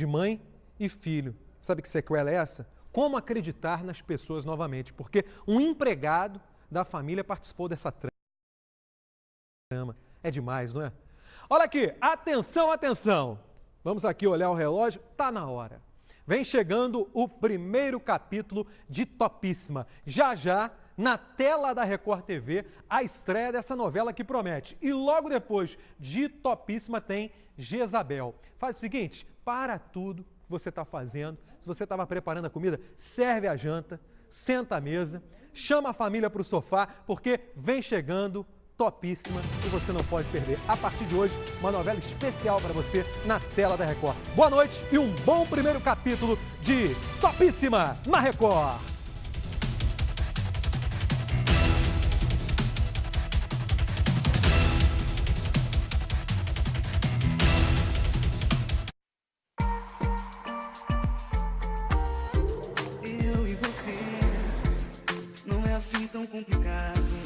de mãe e filho. Sabe que sequela é essa? Como acreditar nas pessoas novamente? Porque um empregado da família participou dessa trama. É demais, não é? Olha aqui, atenção, atenção. Vamos aqui olhar o relógio, tá na hora. Vem chegando o primeiro capítulo de Topíssima. Já já, na tela da Record TV, a estreia dessa novela que promete. E logo depois de Topíssima tem Jezabel. Faz o seguinte, para tudo que você está fazendo. Se você estava preparando a comida, serve a janta, senta à mesa, chama a família para o sofá, porque vem chegando topíssima e você não pode perder. A partir de hoje, uma novela especial para você na tela da Record. Boa noite e um bom primeiro capítulo de Topíssima na Record. Eu e você não é assim tão complicado.